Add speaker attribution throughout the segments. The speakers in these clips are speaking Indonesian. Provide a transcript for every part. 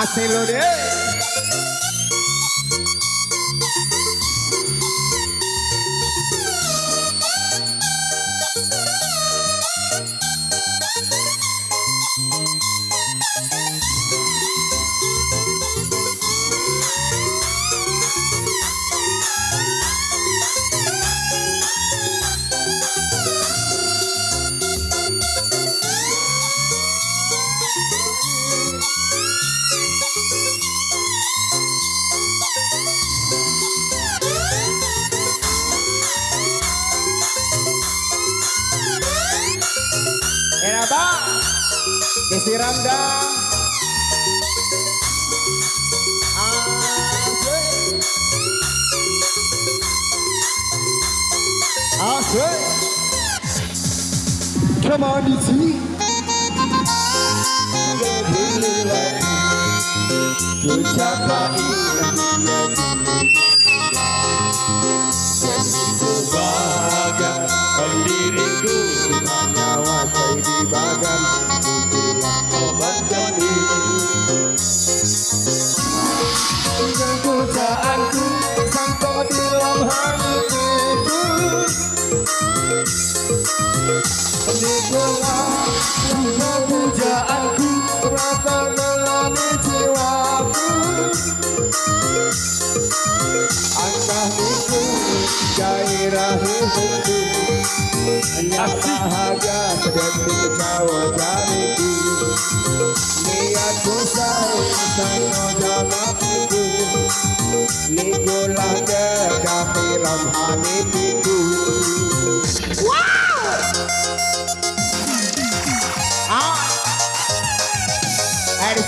Speaker 1: I say, él. Kenapa? Disiram dah. Asik. Come on, DC. Good job, buddy. Nyata haja sedang jauh dari ku Nia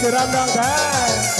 Speaker 1: Esmeralda Dance.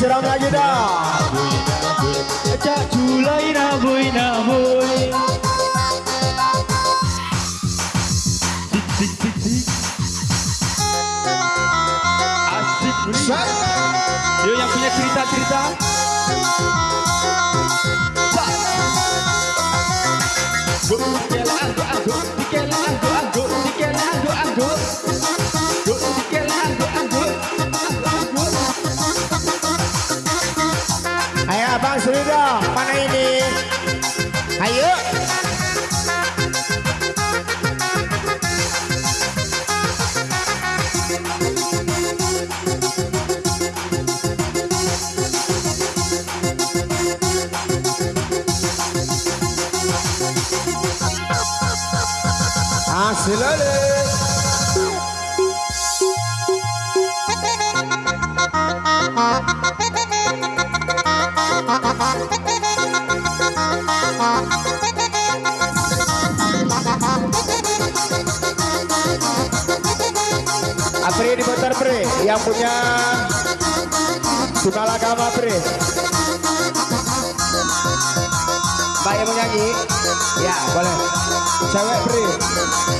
Speaker 1: disiram lagi dah.
Speaker 2: Cak julai nabui nabui
Speaker 1: Silale Apri di Bentar Pri yang punya Tunalagama Pri Mbak yang mau nyanyi? Ya boleh Cewek
Speaker 3: pre.